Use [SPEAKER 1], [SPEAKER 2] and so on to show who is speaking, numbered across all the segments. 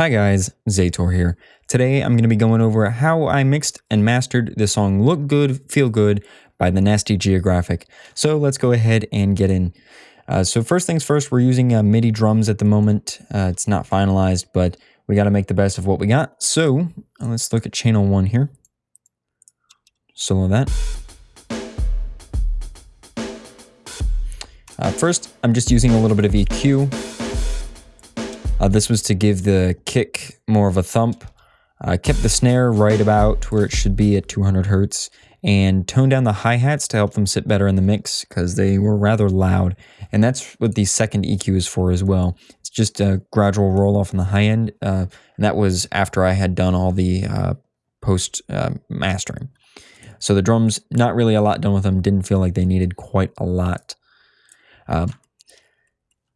[SPEAKER 1] Hi guys, Zator here. Today I'm going to be going over how I mixed and mastered the song Look Good, Feel Good by the Nasty Geographic. So let's go ahead and get in. Uh, so first things first, we're using uh, MIDI drums at the moment. Uh, it's not finalized, but we got to make the best of what we got. So uh, let's look at channel one here. Solo that. Uh, first, I'm just using a little bit of EQ uh, this was to give the kick more of a thump. I kept the snare right about where it should be at 200 hertz and toned down the hi-hats to help them sit better in the mix because they were rather loud. And that's what the second EQ is for as well. It's just a gradual roll off on the high end. Uh, and that was after I had done all the uh, post uh, mastering. So the drums, not really a lot done with them. Didn't feel like they needed quite a lot. Uh,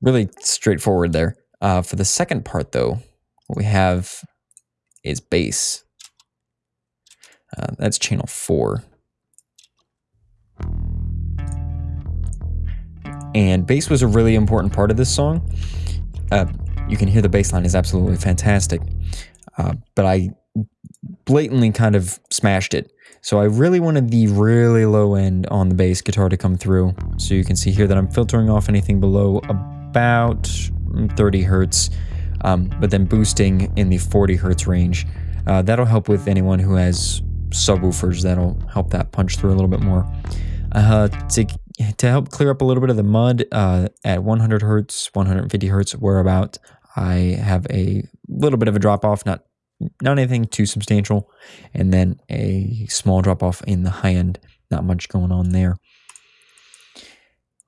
[SPEAKER 1] really straightforward there. Uh, for the second part, though, what we have is bass. Uh, that's channel four. And bass was a really important part of this song. Uh, you can hear the bass line is absolutely fantastic. Uh, but I blatantly kind of smashed it. So I really wanted the really low end on the bass guitar to come through. So you can see here that I'm filtering off anything below about 30 hertz, um, but then boosting in the 40 hertz range. Uh, that'll help with anyone who has subwoofers. That'll help that punch through a little bit more. Uh, to, to help clear up a little bit of the mud uh, at 100 hertz, 150 hertz, where about I have a little bit of a drop off, not not anything too substantial, and then a small drop off in the high end. Not much going on there.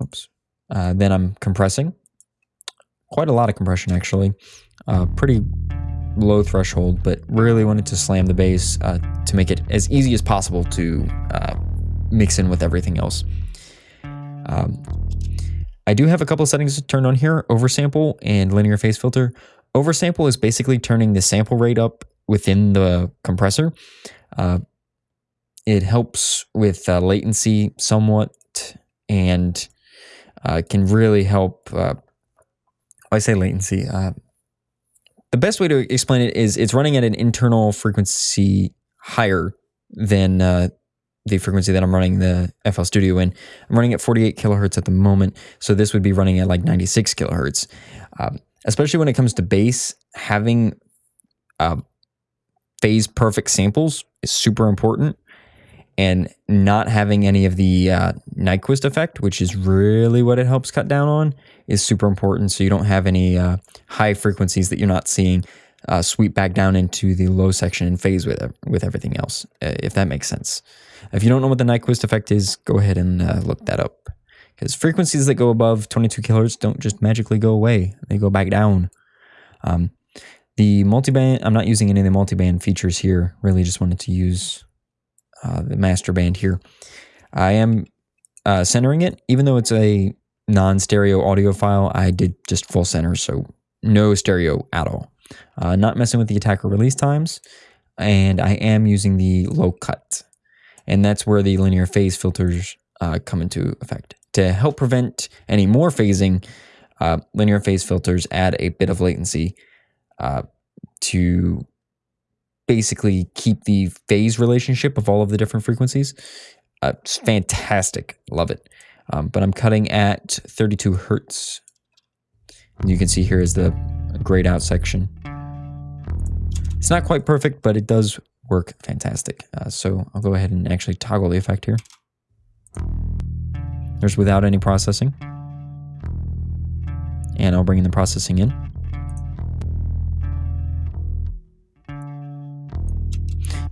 [SPEAKER 1] Oops. Uh, then I'm compressing quite a lot of compression actually. Uh, pretty low threshold, but really wanted to slam the bass uh, to make it as easy as possible to uh, mix in with everything else. Um, I do have a couple settings turned on here, oversample and linear phase filter. Oversample is basically turning the sample rate up within the compressor. Uh, it helps with uh, latency somewhat and uh, can really help uh, I say latency. Uh, the best way to explain it is it's running at an internal frequency higher than uh, the frequency that I'm running the FL Studio in. I'm running at 48 kilohertz at the moment, so this would be running at like 96 kilohertz. Um, especially when it comes to bass, having uh, phase perfect samples is super important and not having any of the uh, Nyquist effect, which is really what it helps cut down on, is super important. So you don't have any uh, high frequencies that you're not seeing uh, sweep back down into the low section and phase with with everything else, uh, if that makes sense. If you don't know what the Nyquist effect is, go ahead and uh, look that up. Because frequencies that go above 22 kilohertz don't just magically go away; they go back down. Um, the multiband, I'm not using any of the multiband features here. Really, just wanted to use uh, the master band here. I am uh, centering it, even though it's a non-stereo audio file, I did just full center, so no stereo at all. Uh, not messing with the attacker release times, and I am using the low cut. And that's where the linear phase filters uh, come into effect. To help prevent any more phasing, uh, linear phase filters add a bit of latency to basically keep the phase relationship of all of the different frequencies. Uh, it's fantastic. Love it. Um, but I'm cutting at 32 hertz. And you can see here is the grayed out section. It's not quite perfect, but it does work fantastic. Uh, so I'll go ahead and actually toggle the effect here. There's without any processing. And I'll bring in the processing in.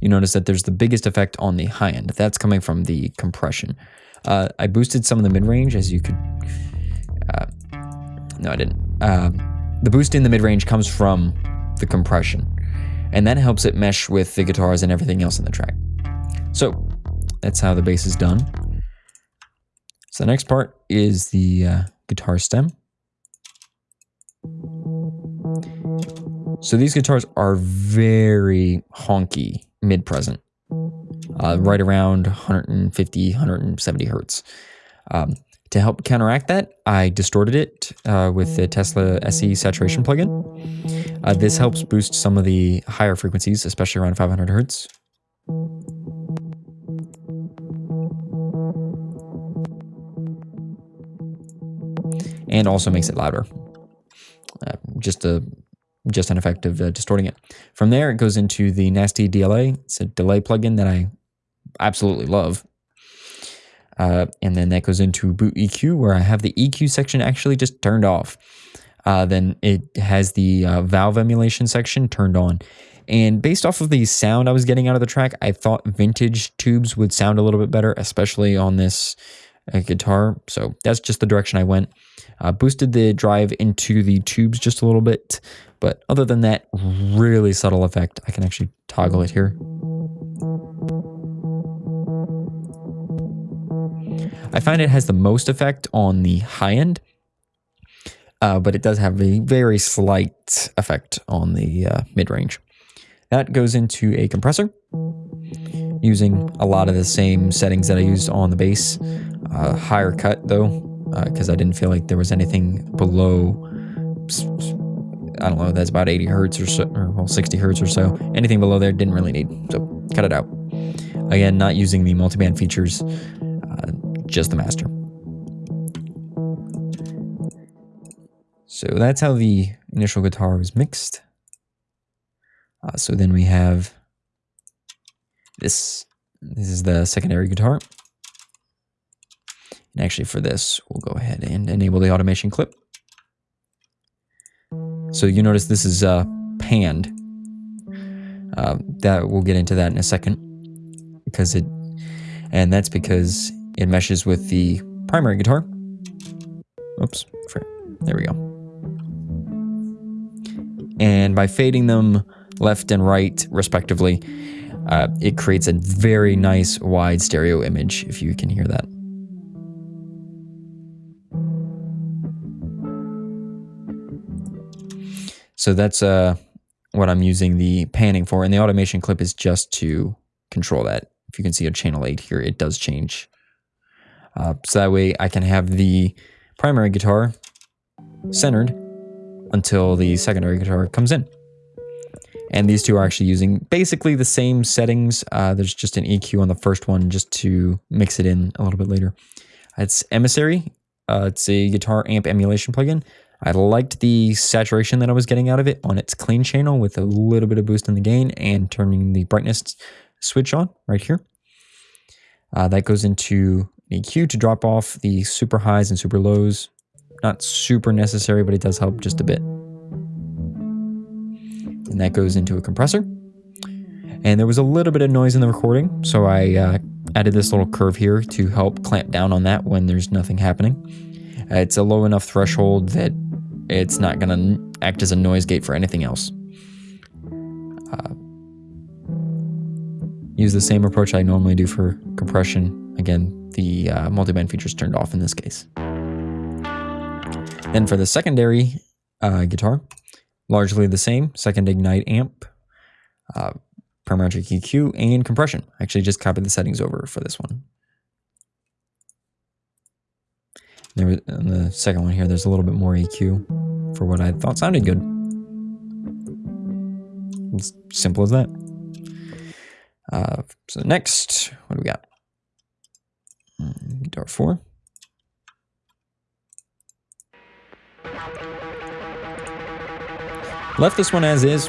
[SPEAKER 1] You notice that there's the biggest effect on the high end. That's coming from the compression. Uh, I boosted some of the mid-range as you could... Uh, no, I didn't. Uh, the boost in the mid-range comes from the compression. And that helps it mesh with the guitars and everything else in the track. So that's how the bass is done. So the next part is the uh, guitar stem. So these guitars are very honky mid present, uh, right around 150, 170 hertz. Um, to help counteract that, I distorted it uh, with the TesslaSE saturation plugin. Uh, this helps boost some of the higher frequencies, especially around 500 hertz. And also makes it louder. Uh, just a just an effect of uh, distorting it. From there, it goes into the nasty DLA. It's a delay plugin that I absolutely love. Uh, and then that goes into boot EQ, where I have the EQ section actually just turned off. Uh, then it has the uh, valve emulation section turned on. And based off of the sound I was getting out of the track, I thought vintage tubes would sound a little bit better, especially on this uh, guitar. So that's just the direction I went. Uh, boosted the drive into the tubes just a little bit. But other than that, really subtle effect. I can actually toggle it here. I find it has the most effect on the high end, uh, but it does have a very slight effect on the uh, mid range. That goes into a compressor using a lot of the same settings that I used on the bass. Uh, higher cut though, because uh, I didn't feel like there was anything below. I don't know, that's about 80 hertz or so, or well, 60 hertz or so. Anything below there didn't really need, so cut it out. Again, not using the multiband features just the master. So that's how the initial guitar was mixed. Uh, so then we have this. This is the secondary guitar. And actually for this, we'll go ahead and enable the automation clip. So you notice this is uh, panned. Uh, that we'll get into that in a second because it, and that's because it meshes with the primary guitar. Oops, there we go. And by fading them left and right, respectively, uh, it creates a very nice wide stereo image, if you can hear that. So that's uh, what I'm using the panning for, and the automation clip is just to control that. If you can see a channel 8 here, it does change uh, so that way I can have the primary guitar centered until the secondary guitar comes in. And these two are actually using basically the same settings. Uh, there's just an EQ on the first one just to mix it in a little bit later. It's Emissary. Uh, it's a guitar amp emulation plugin. I liked the saturation that I was getting out of it on its clean channel with a little bit of boost in the gain and turning the brightness switch on right here. Uh, that goes into EQ to drop off the super highs and super lows. Not super necessary, but it does help just a bit. And that goes into a compressor. And there was a little bit of noise in the recording, so I uh, added this little curve here to help clamp down on that when there's nothing happening. Uh, it's a low enough threshold that it's not going to act as a noise gate for anything else. Uh, use the same approach I normally do for compression. Again, the uh, multiband is turned off in this case. Then for the secondary uh, guitar, largely the same, second Ignite amp, uh, parametric EQ, and compression. I actually just copied the settings over for this one. There, on the second one here, there's a little bit more EQ for what I thought sounded good. It's simple as that. Uh, so next, what do we got? Guitar 4. Left this one as is.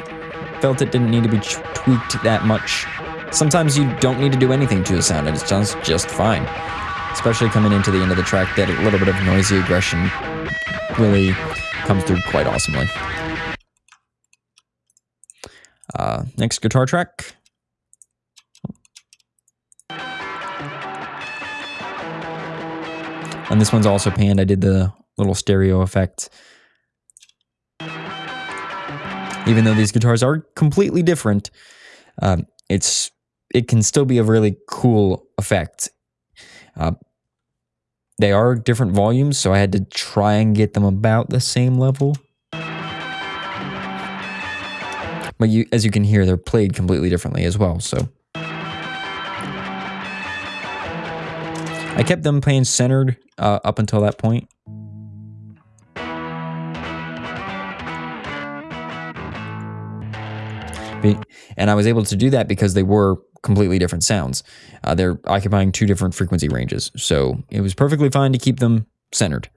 [SPEAKER 1] Felt it didn't need to be tweaked that much. Sometimes you don't need to do anything to a sound and it sounds just fine. Especially coming into the end of the track, that little bit of noisy aggression really comes through quite awesomely. Uh, next guitar track. And this one's also panned. I did the little stereo effect. Even though these guitars are completely different, um, it's it can still be a really cool effect. Uh, they are different volumes, so I had to try and get them about the same level. But you, as you can hear, they're played completely differently as well. So I kept them playing centered uh, up until that point. And I was able to do that because they were completely different sounds. Uh, they're occupying two different frequency ranges. So it was perfectly fine to keep them centered.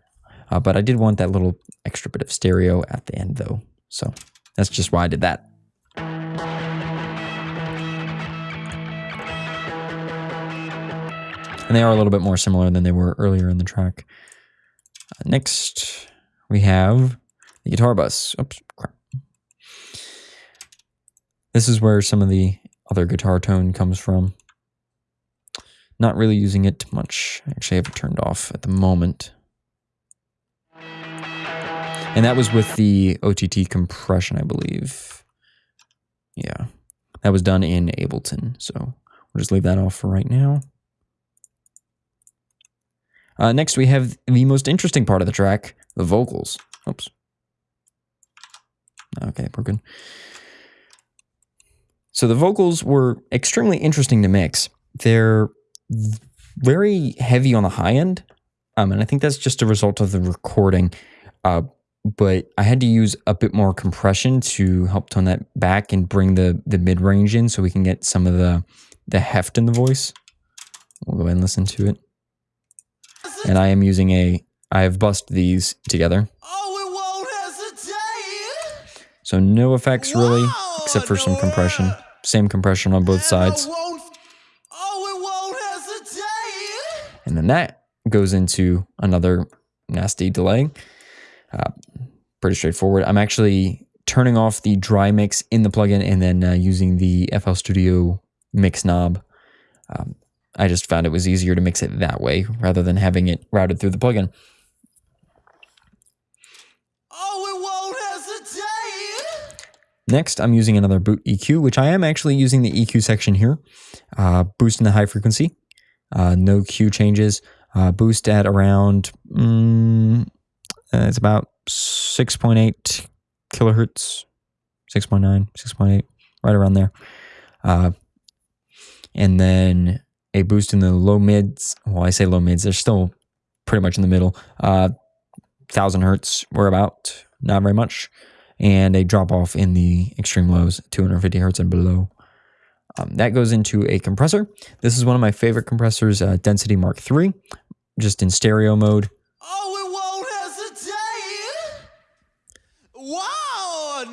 [SPEAKER 1] Uh, but I did want that little extra bit of stereo at the end though. So that's just why I did that. And they are a little bit more similar than they were earlier in the track. Uh, next, we have the guitar bus. Oops, crap. This is where some of the other guitar tone comes from. Not really using it much. Actually, I have it turned off at the moment. And that was with the OTT compression, I believe. Yeah, that was done in Ableton. So we'll just leave that off for right now. Uh, next, we have the most interesting part of the track, the vocals. Oops. Okay, we're good. So the vocals were extremely interesting to mix. They're very heavy on the high end, um, and I think that's just a result of the recording. Uh, but I had to use a bit more compression to help tone that back and bring the the mid range in, so we can get some of the the heft in the voice. We'll go ahead and listen to it. And I am using a. I have bussed these together. So no effects really, except for some compression. Same compression on both sides. And then that goes into another nasty delay. Uh, pretty straightforward. I'm actually turning off the dry mix in the plugin and then uh, using the FL Studio mix knob. Um, I just found it was easier to mix it that way rather than having it routed through the plugin. Next, I'm using another boot EQ, which I am actually using the EQ section here. Uh, boost in the high frequency, uh, no Q changes. Uh, boost at around, mm, uh, it's about 6.8 kilohertz, 6.9, 6.8, right around there. Uh, and then a boost in the low mids. Well, I say low mids, they're still pretty much in the middle. Uh, 1000 hertz, we're about, not very much and a drop off in the extreme lows, 250 hertz and below. Um, that goes into a compressor. This is one of my favorite compressors, uh, Density Mark III, just in stereo mode.
[SPEAKER 2] Wow,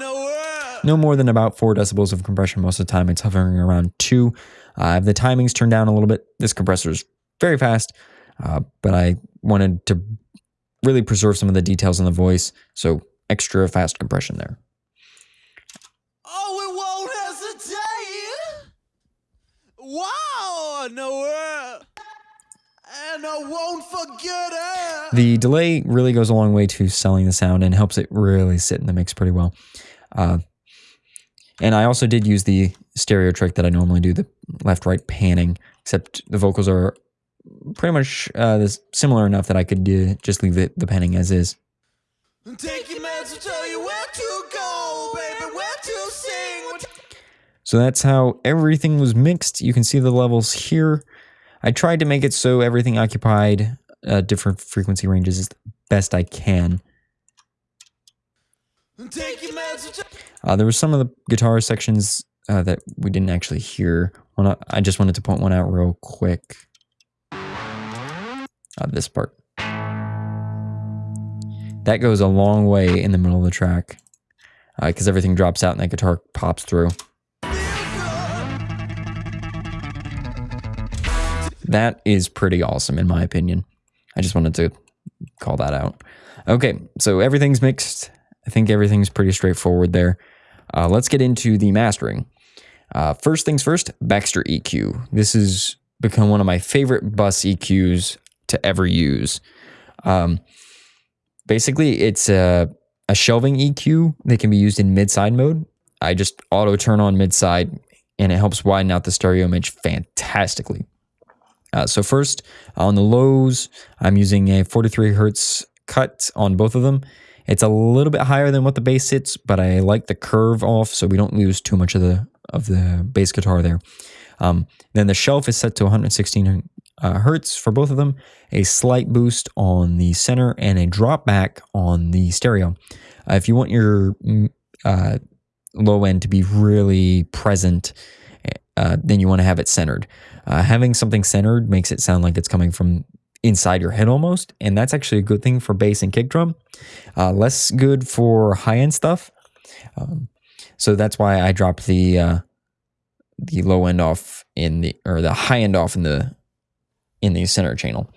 [SPEAKER 1] no more than about four decibels of compression most of the time. It's hovering around two. Uh, the timing's turned down a little bit. This compressor is very fast, uh, but I wanted to really preserve some of the details in the voice. So extra fast compression there.
[SPEAKER 2] Oh, it won't hesitate. Wow, no, and I won't forget it.
[SPEAKER 1] The delay really goes a long way to selling the sound and helps it really sit in the mix pretty well. Uh, and I also did use the stereo trick that I normally do, the left-right panning, except the vocals are pretty much uh, similar enough that I could uh, just leave the, the panning as is. Take So that's how everything was mixed. You can see the levels here. I tried to make it so everything occupied uh, different frequency ranges as best I can. Uh, there were some of the guitar sections uh, that we didn't actually hear. I just wanted to point one out real quick. Uh, this part. That goes a long way in the middle of the track because uh, everything drops out and that guitar pops through. That is pretty awesome in my opinion. I just wanted to call that out. Okay, so everything's mixed. I think everything's pretty straightforward there. Uh, let's get into the mastering. Uh, first things first, Baxter EQ. This has become one of my favorite bus EQs to ever use. Um, Basically, it's a, a shelving EQ that can be used in mid-side mode. I just auto turn on mid-side and it helps widen out the stereo image fantastically. Uh, so first, on the lows, I'm using a 43 hertz cut on both of them. It's a little bit higher than what the bass sits, but I like the curve off so we don't lose too much of the of the bass guitar there. Um, then the shelf is set to 116 uh, hertz for both of them, a slight boost on the center, and a drop back on the stereo. Uh, if you want your mm, uh, low end to be really present, uh, then you want to have it centered. Uh, having something centered makes it sound like it's coming from inside your head almost, and that's actually a good thing for bass and kick drum. Uh, less good for high end stuff. Um, so that's why I dropped the uh, the low end off in the or the high end off in the in the center channel.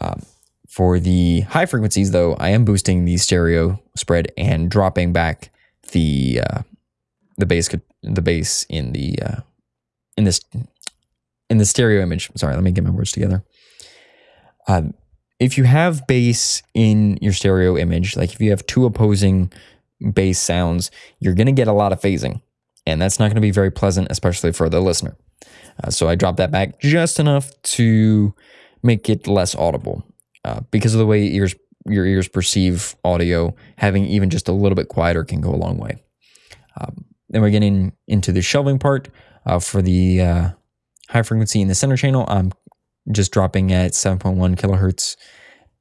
[SPEAKER 1] Um, for the high frequencies, though, I am boosting the stereo spread and dropping back the uh, the bass the bass in the uh, in this in the stereo image. Sorry, let me get my words together. Um, if you have bass in your stereo image, like if you have two opposing bass sounds, you're going to get a lot of phasing, and that's not going to be very pleasant, especially for the listener. Uh, so I dropped that back just enough to make it less audible. Uh, because of the way ears your ears perceive audio, having even just a little bit quieter can go a long way. Um, then we're getting into the shelving part uh, for the uh, high frequency in the center channel. I'm just dropping at 7.1 kilohertz,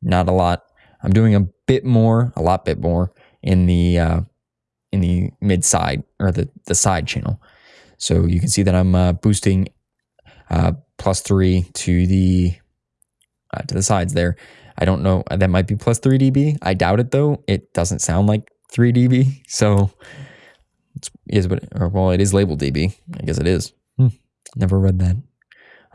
[SPEAKER 1] not a lot. I'm doing a bit more, a lot bit more in the uh, in the mid side or the the side channel. So you can see that I'm uh, boosting uh, plus three to the uh, to the sides there. I don't know. That might be plus 3 dB. I doubt it though. It doesn't sound like 3 dB. So is what or well it is labeled dB. I guess it is. Hmm. Never read that.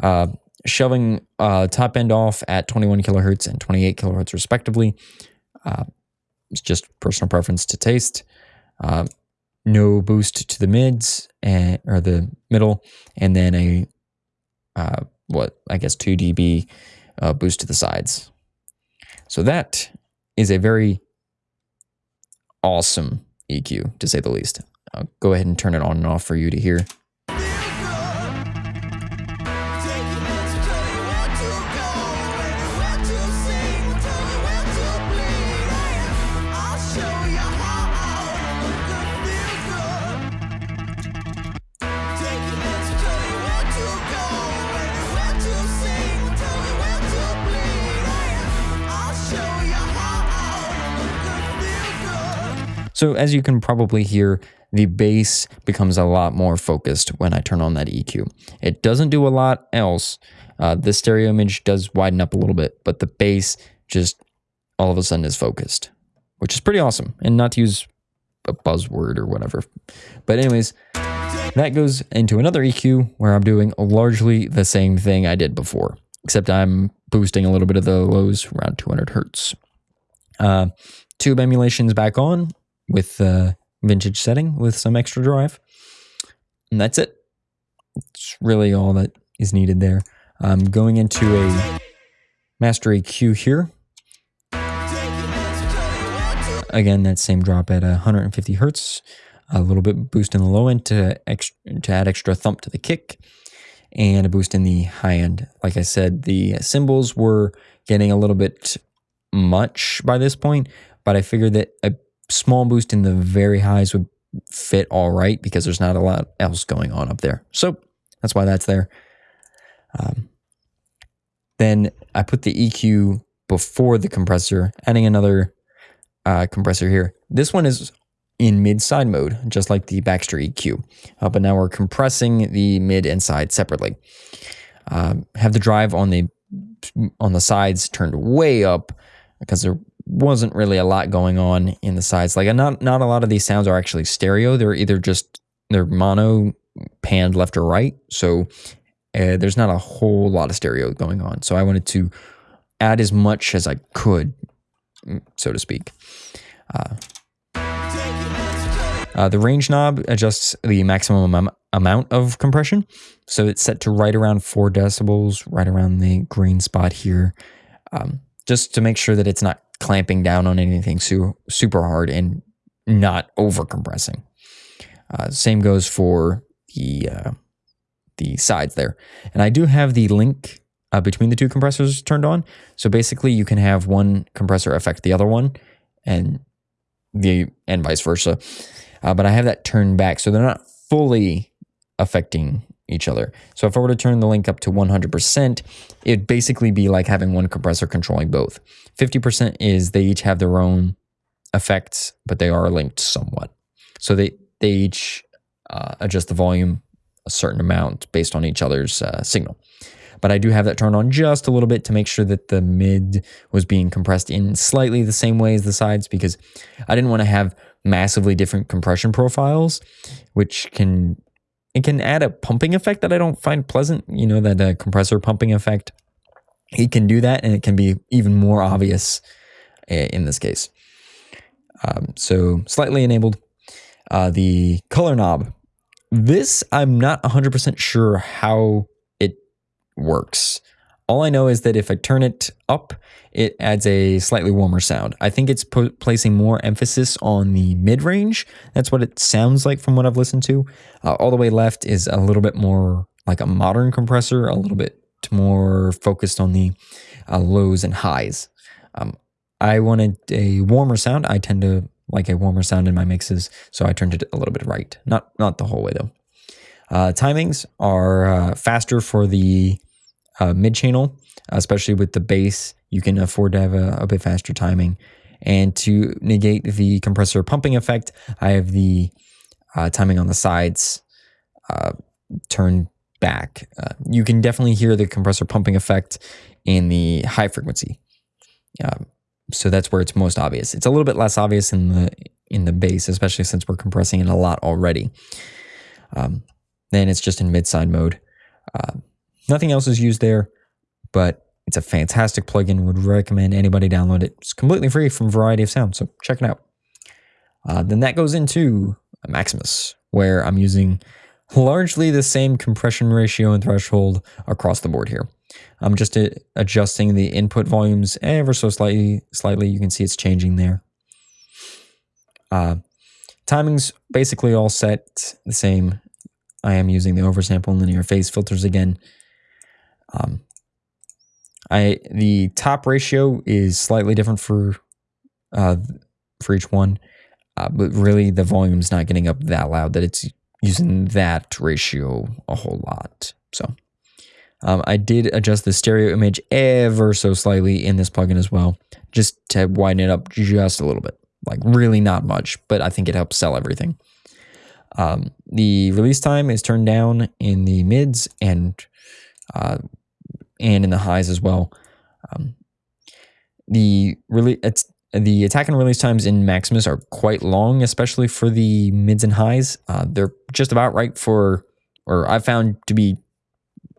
[SPEAKER 1] Uh, shoving uh, top end off at 21 kilohertz and 28 kilohertz respectively. Uh, it's just personal preference to taste. Uh, no boost to the mids and or the middle, and then a uh, what I guess 2 dB uh, boost to the sides. So that is a very awesome EQ, to say the least. I'll go ahead and turn it on and off for you to hear. So as you can probably hear, the bass becomes a lot more focused when I turn on that EQ. It doesn't do a lot else. Uh, the stereo image does widen up a little bit, but the bass just all of a sudden is focused, which is pretty awesome. And not to use a buzzword or whatever. But anyways, that goes into another EQ where I'm doing largely the same thing I did before, except I'm boosting a little bit of the lows around 200 hertz. Uh, tube emulations back on with the vintage setting with some extra drive. And that's it. It's really all that is needed there. I'm going into a master EQ here. Again, that same drop at 150 hertz. A little bit boost in the low end to, to add extra thump to the kick and a boost in the high end. Like I said, the cymbals were getting a little bit much by this point, but I figured that a small boost in the very highs would fit all right because there's not a lot else going on up there. So that's why that's there. Um, then I put the EQ before the compressor, adding another uh, compressor here. This one is in mid side mode, just like the Baxter EQ. Uh, but now we're compressing the mid and side separately. Um, have the drive on the on the sides turned way up because there wasn't really a lot going on in the sides. Like not not a lot of these sounds are actually stereo. They're either just they're mono panned left or right. So uh, there's not a whole lot of stereo going on. So I wanted to add as much as I could, so to speak. Uh, uh, the range knob adjusts the maximum am amount of compression. So it's set to right around four decibels, right around the green spot here, um, just to make sure that it's not clamping down on anything su- super hard and not over compressing. Uh, same goes for the uh, the sides there, and I do have the link uh, between the two compressors turned on. So basically, you can have one compressor affect the other one, and the and vice versa. Uh, but I have that turned back, so they're not fully affecting each other. So if I were to turn the link up to 100%, it'd basically be like having one compressor controlling both. 50% is they each have their own effects, but they are linked somewhat. So they they each uh, adjust the volume a certain amount based on each other's uh, signal. But I do have that turned on just a little bit to make sure that the mid was being compressed in slightly the same way as the sides because I didn't want to have massively different compression profiles, which can it can add a pumping effect that I don't find pleasant. You know that uh, compressor pumping effect. It can do that, and it can be even more obvious uh, in this case. Um, so slightly enabled. Uh, the color knob. This I'm not 100% sure how it works. All I know is that if I turn it up, it adds a slightly warmer sound. I think it's placing more emphasis on the mid range. That's what it sounds like from what I've listened to. Uh, all the way left is a little bit more like a modern compressor, a little bit more focused on the uh, lows and highs. Um, I wanted a warmer sound. I tend to like a warmer sound in my mixes, so I turned it a little bit right. Not not the whole way though. Uh, timings are uh, faster for the uh, mid channel, especially with the bass. You can afford to have a, a, bit faster timing. And to negate the compressor pumping effect, I have the uh, timing on the sides uh, turned back. Uh, you can definitely hear the compressor pumping effect in the high frequency. so that's where it's most obvious. It's a little bit less obvious in the in the bass, especially since we're compressing it a lot already. Um, then it's just in mid side mode. Nothing else is used there, but it's a fantastic plugin. Would recommend anybody download it. It's completely free from Variety of Sound, so check it out. Uh, then that goes into Maximus, where I'm using largely the same compression ratio and threshold across the board here. I'm just uh, adjusting the input volumes ever so slightly. Slightly, you can see it's changing there. Uh, timing's basically all set the same I am using the oversample and linear phase filters again. Um, I the top ratio is slightly different for uh, for each one, uh, but really the volume's not getting up that loud that it's using that ratio a whole lot. So um, I did adjust the stereo image ever so slightly in this plugin as well, just to widen it up just a little bit. Like really not much, but I think it helps sell everything. Um, the release time is turned down in the mids and uh, and in the highs as well. Um, the really the attack and release times in Maximus are quite long, especially for the mids and highs. Uh, they're just about right for, or I found to be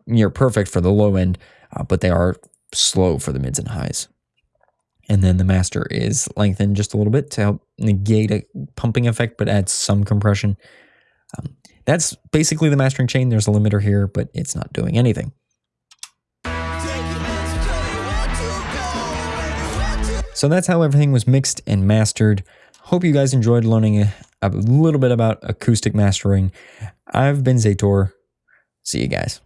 [SPEAKER 1] near perfect for the low end, uh, but they are slow for the mids and highs. And then the master is lengthened just a little bit to help negate a pumping effect, but add some compression. Um, that's basically the mastering chain. There's a limiter here, but it's not doing anything. So that's how everything was mixed and mastered. Hope you guys enjoyed learning a, little bit about acoustic mastering. I've been Zator. See you guys.